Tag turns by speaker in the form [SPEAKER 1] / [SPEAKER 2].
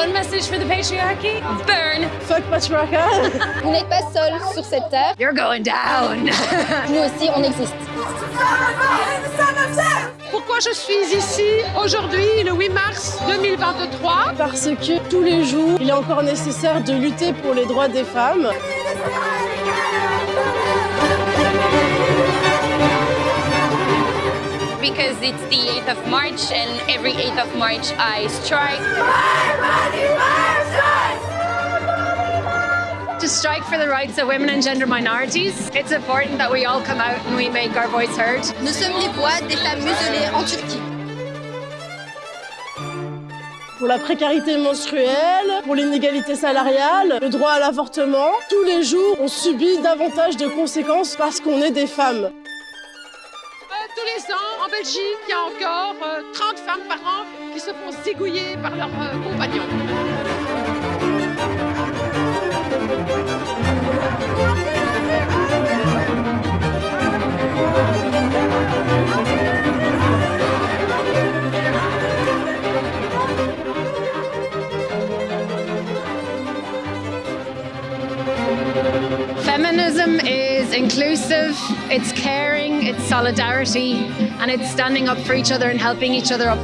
[SPEAKER 1] One message for the patriarchy? Burn.
[SPEAKER 2] Fuck patriarcat.
[SPEAKER 3] Vous n'êtes pas seul sur cette terre.
[SPEAKER 1] You're going down.
[SPEAKER 3] Nous aussi, on existe.
[SPEAKER 4] Pourquoi je suis ici aujourd'hui, le 8 mars 2023
[SPEAKER 2] Parce que tous les jours, il est encore nécessaire de lutter pour les droits des femmes.
[SPEAKER 5] Because it's the 8th of March and every 8th of March I strike.
[SPEAKER 1] to strike for the rights of women and gender minorities, it's important that we all come out and we make our voice heard.
[SPEAKER 3] Nous sommes les voix des femmes muselées en Turquie.
[SPEAKER 2] Pour la précarité menstruelle, pour l'inégalité salariale, le droit à l'avortement. Tous les jours, on subit davantage de conséquences parce qu'on est des femmes.
[SPEAKER 4] Euh, Tous les ans, en Belgique, il y a encore euh, 30 femmes par an qui se font zigouiller par leurs euh, compagnons.
[SPEAKER 1] Feminism is inclusive, it's caring, it's solidarity, and it's standing up for each other and helping each other up.